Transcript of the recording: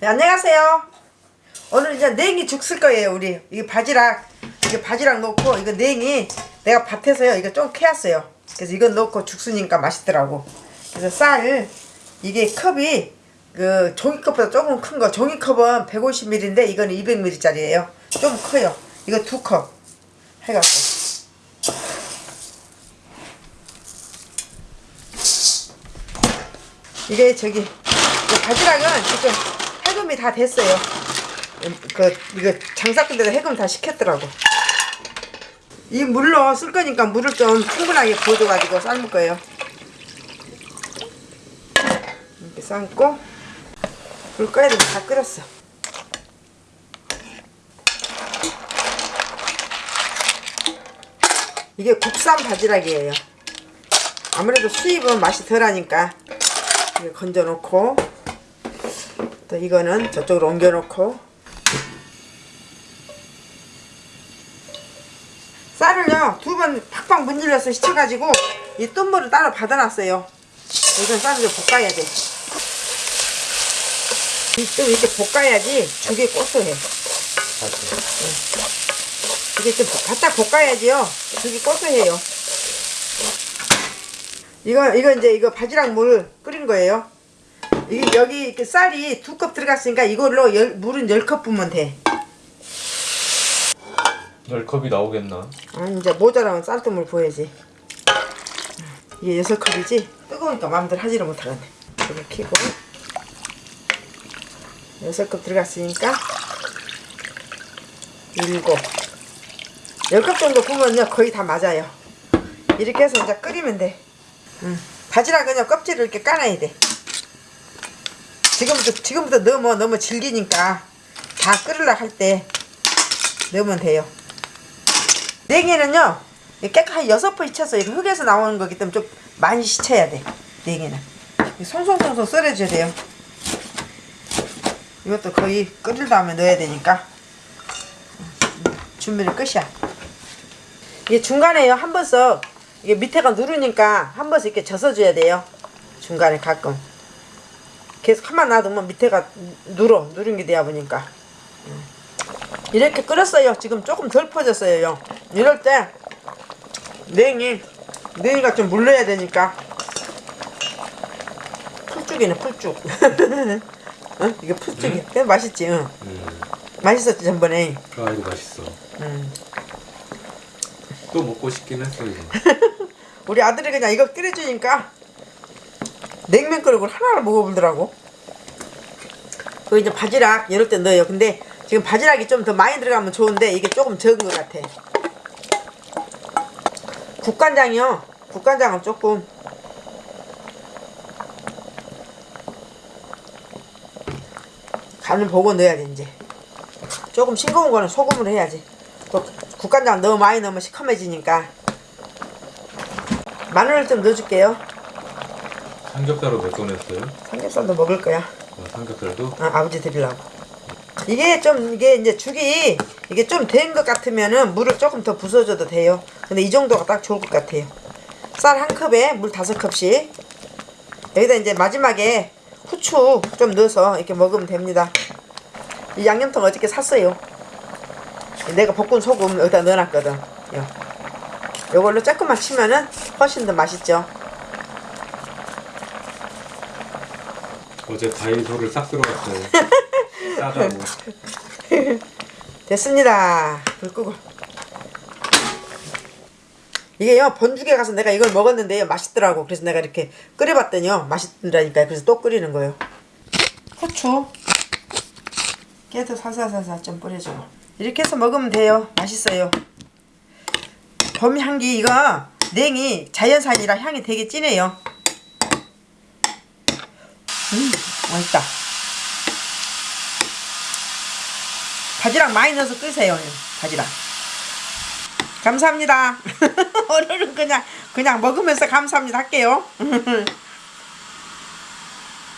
네, 안녕하세요. 오늘 이제 냉이 죽쓸 거예요, 우리. 이게 바지락, 이게 바지락 넣고, 이거 냉이 내가 밭에서요, 이거 좀 캐왔어요. 그래서 이거 넣고 죽 쓰니까 맛있더라고. 그래서 쌀, 이게 컵이 그 종이컵보다 조금 큰 거, 종이컵은 150ml인데 이거는 200ml짜리예요. 좀 커요. 이거 두 컵 해갖고. 이게 저기 이 바지락은 지금 해금이 다 됐어요. 그 이거 장사꾼들도 해금 다 시켰더라고. 이 물로 쓸 거니까 물을 좀 충분하게 부어줘가지고 삶을 거예요. 이렇게 삶고 불 꺼야 되면 다 끓였어. 이게 국산 바지락이에요. 아무래도 수입은 맛이 덜하니까 건져 놓고 또 이거는 저쪽으로 옮겨 놓고 쌀을요 두 번 팍팍 문질러서 씻어가지고 이 똠물을 따로 받아놨어요. 이건 쌀을 좀 볶아야 돼좀 이렇게 볶아야지 죽이 고소해. 이게 좀 바짝 볶아야지요. 죽이 고소해요. 이거 이거 이제 이거 바지락 물 끓인 거예요. 이게 여기 이렇게 쌀이 두 컵 들어갔으니까 이걸로 열, 물은 열컵 부으면 돼. 열 컵이 나오겠나? 아니 이제 모자라면 쌀뜨물 부어야지. 이게 여섯 컵이지? 뜨거우니까 마음대로 하지를 못하겠네. 이거 켜고 여섯 컵 들어갔으니까 일곱 열컵 정도 부으면요 거의 다 맞아요. 이렇게 해서 이제 끓이면 돼. 응. 바지락은요 껍질을 이렇게 까놔야 돼. 지금부터 지금부터 넣으면 너무 질기니까 다 끓으려 할 때 넣으면 돼요. 냉이는요 깨끗하게 여섯 번 씻혀서 이거 흙에서 나오는 거기 때문에 좀 많이 씻혀야 돼. 냉이는 송송송송 썰어줘야 돼요. 이것도 거의 끓일 다음에 넣어야 되니까 준비를 끝이야. 이게 중간에요 한 번씩 이게 밑에가 누르니까 한 번씩 이렇게 젖어줘야 돼요. 중간에 가끔. 계속 한번 놔두면 밑에가 누러, 누른 게 돼야 보니까. 음. 이렇게 끓였어요. 지금 조금 덜 퍼졌어요. 이럴 때 냉이, 냉이가 좀 물러야 되니까. 풀쭉이네, 풀쭉. 어? 이게 풀쭉이. 음? 맛있지? 응. 음. 맛있었지, 전번에. 아 이거 맛있어. 음. 또 먹고 싶긴 했어 이거. 우리 아들이 그냥 이거 끓여주니까 냉면 끓이고 하나를 먹어보더라고. 그 이제 바지락 이럴 때 넣어요. 근데 지금 바지락이 좀 더 많이 들어가면 좋은데 이게 조금 적은 것 같아. 국간장이요. 국간장은 조금 간을 보고 넣어야 돼 이제. 조금 싱거운 거는 소금으로 해야지. 또 국간장 너무 많이 넣으면 시커매지니까 마늘을 좀 넣어줄게요. 삼겹살로 몇건 했어요? 삼겹살도 먹을 거야. 어, 삼겹살도? 아, 아버지 드리려고. 이게 좀 이게 이제 죽이 이게 좀 된 것 같으면은 물을 조금 더 부숴줘도 돼요. 근데 이 정도가 딱 좋을 것 같아요. 쌀 한 컵에 물 다섯 컵씩. 여기다 이제 마지막에 후추 좀 넣어서 이렇게 먹으면 됩니다. 이 양념통 어저께 샀어요. 내가 볶은 소금 여기다 넣어놨거든. 요. 요걸로 조금만 치면은 훨씬 더 맛있죠. 어제 다이소를 싹 들어갔어요. 싸다고. 됐습니다. 불 끄고. 이게요, 번죽에 가서 내가 이걸 먹었는데요, 맛있더라고. 그래서 내가 이렇게 끓여봤더니요, 맛있더라니까요. 그래서 또 끓이는 거예요. 후추. 깨도 살살살살 좀 뿌려주고. 이렇게 해서 먹으면 돼요. 맛있어요. 봄 향기, 이거 냉이 자연산이라 향이 되게 진해요. 음, 맛있다. 바지락 많이 넣어서 끄세요. 바지락. 감사합니다. 오늘은 그냥 그냥 먹으면서 감사합니다 할게요.